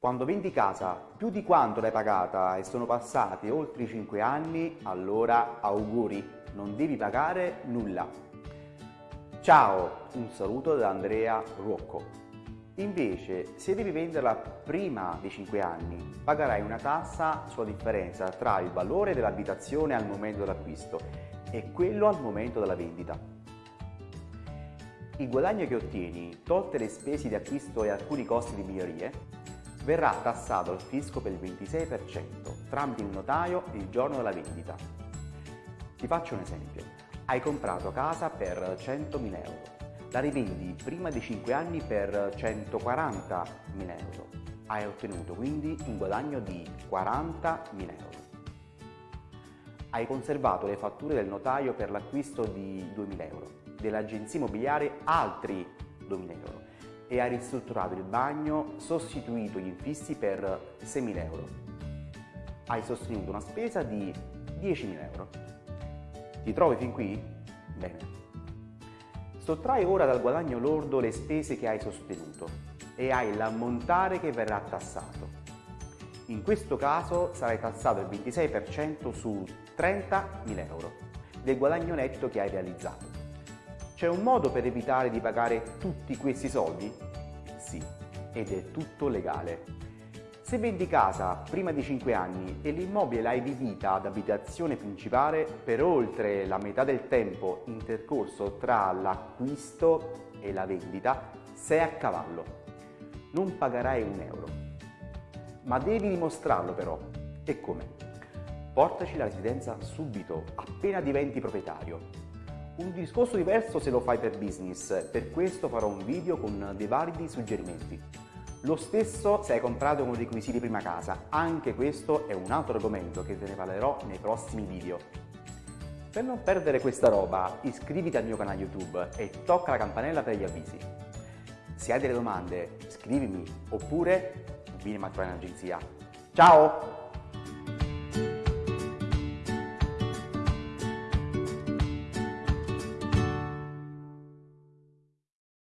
Quando vendi casa più di quanto l'hai pagata e sono passati oltre i 5 anni, allora auguri, non devi pagare nulla. Ciao, un saluto da Andrea Ruocco. Invece, se devi venderla prima dei 5 anni, pagherai una tassa sulla differenza tra il valore dell'abitazione al momento dell'acquisto e quello al momento della vendita. Il guadagno che ottieni, tolte le spese di acquisto e alcuni costi di migliorie, verrà tassato al fisco per il 26% tramite il notaio il giorno della vendita. Ti faccio un esempio. Hai comprato casa per 100.000 euro, la rivendi prima di 5 anni per 140.000 euro. Hai ottenuto quindi un guadagno di 40.000 euro. Hai conservato le fatture del notaio per l'acquisto di 2.000 euro, dell'agenzia immobiliare altri 2.000 euro e ha ristrutturato il bagno, sostituito gli infissi per 6.000 euro. Hai sostenuto una spesa di 10.000 euro. Ti trovi fin qui? Bene. Sottrai ora dal guadagno lordo le spese che hai sostenuto e hai l'ammontare che verrà tassato. In questo caso sarai tassato il 26% su 30.000 euro del guadagno netto che hai realizzato. C'è un modo per evitare di pagare tutti questi soldi? Sì, ed è tutto legale. Se vendi casa prima di 5 anni e l'immobile l'hai adibita ad abitazione principale per oltre la metà del tempo intercorso tra l'acquisto e la vendita, sei a cavallo. Non pagherai un euro. Ma devi dimostrarlo però. E come? Portaci la residenza subito, appena diventi proprietario un discorso diverso se lo fai per business, per questo farò un video con dei validi suggerimenti. Lo stesso se hai comprato con requisiti prima casa, anche questo è un altro argomento che te ne parlerò nei prossimi video. Per non perdere questa roba, iscriviti al mio canale YouTube e tocca la campanella per gli avvisi. Se hai delle domande, scrivimi oppure vieni a trovare in agenzia. Ciao!